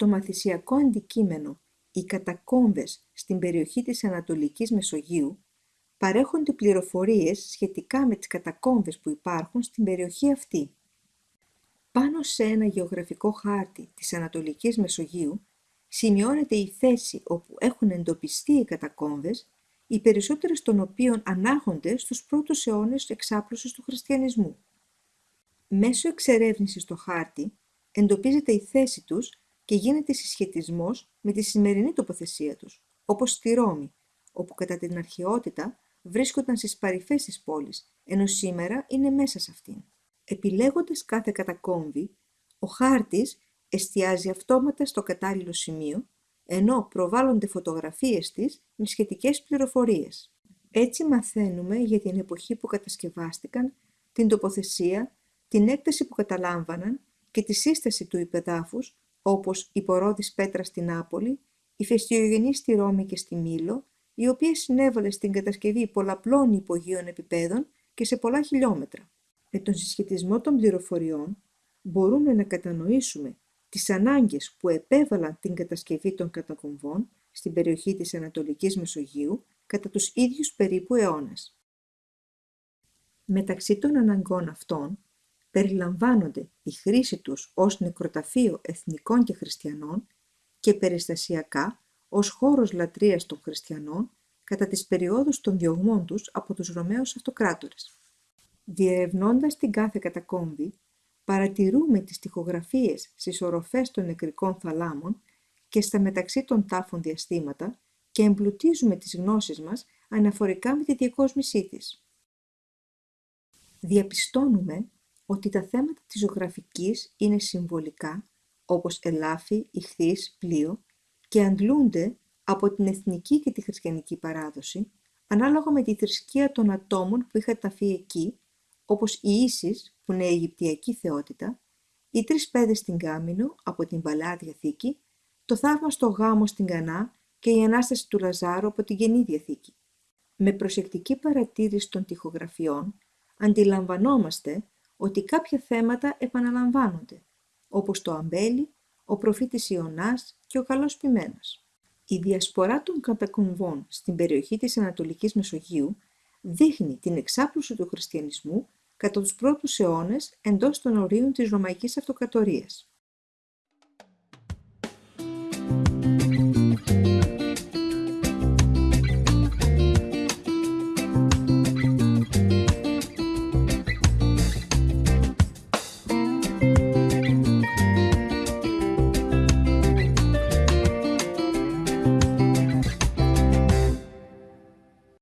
Στο μαθησιακό αντικείμενο «Οι κατακόμβες στην περιοχή της Ανατολικής Μεσογείου» παρέχονται πληροφορίες σχετικά με τις κατακόμβες που υπάρχουν στην περιοχή αυτή. Πάνω σε ένα γεωγραφικό χάρτη της Ανατολικής Μεσογείου σημειώνεται η θέση όπου έχουν εντοπιστεί οι κατακόμβες, οι περισσότερες των οποίων ανάγονται στους πρώτους αιώνες εξάπλωσης του χριστιανισμού. Μέσω εξερεύνησης στο χάρτη εντοπίζεται η θέση τους και γίνεται συσχετισμός με τη σημερινή τοποθεσία τους, όπως στη Ρώμη, όπου κατά την αρχαιότητα βρίσκονταν στις παρυφές της πόλης, ενώ σήμερα είναι μέσα σε αυτήν. Επιλέγοντας κάθε κατακόμβη, ο χάρτης εστιάζει αυτόματα στο κατάλληλο σημείο, ενώ προβάλλονται φωτογραφίες της με σχετικές πληροφορίες. Έτσι μαθαίνουμε για την εποχή που κατασκευάστηκαν, την τοποθεσία, την έκταση που καταλάμβαναν και τη σύσταση του υπεδάφους, όπως η πορόδης πέτρα στην Νάπολη, η φεστιογενή στη Ρώμη και στη Μήλο, η οποία συνέβαλε στην κατασκευή πολλαπλών υπογείων επιπέδων και σε πολλά χιλιόμετρα. Με τον συσχετισμό των πληροφοριών μπορούμε να κατανοήσουμε τις ανάγκες που επέβαλαν την κατασκευή των κατακομβών στην περιοχή της Ανατολικής Μεσογείου κατά τους ίδιους περίπου αιώνες. Μεταξύ των αναγκών αυτών περιλαμβάνονται η χρήση τους ως νεκροταφείο εθνικών και χριστιανών και περιστασιακά ως χώρος λατρείας των χριστιανών κατά τις περιόδους των διωγμών τους από τους Ρωμαίους Αυτοκράτορες. Διερευνώντας την κάθε κατακόμβη, παρατηρούμε τις τοιχογραφίες στις οροφές των νεκρικών θαλάμων και στα μεταξύ των τάφων διαστήματα και εμπλουτίζουμε τις γνώσεις μας αναφορικά με τη διακόσμησή της. Διαπιστώνουμε ότι τα θέματα της ζωγραφικής είναι συμβολικά, όπως ελάφι, ηχθείς, πλοίο, και αντλούνται από την εθνική και τη χριστιανική παράδοση, ανάλογα με τη θρησκεία των ατόμων που είχαν ταφεί εκεί, όπως η Ίσης, που είναι η Αιγυπτιακή θεότητα, οι τρεις πέδες στην Κάμινο από την Παλαιά Διαθήκη, το θαύμα στο γάμο στην Κανά και η Ανάσταση του Λαζάρου από την Καινή Διαθήκη. Με προσεκτική παρατήρηση των τοιχογραφιών, αντιλαμβανόμαστε ότι κάποια θέματα επαναλαμβάνονται, όπως το αμπέλι, ο προφήτης Ιωνάς και ο καλός ποιμένας. Η διασπορά των κατακομβών στην περιοχή της Ανατολικής Μεσογείου δείχνει την εξάπλωση του χριστιανισμού κατά τους πρώτους αιώνες εντός των ορίων της Ρωμαϊκής Αυτοκρατορίας.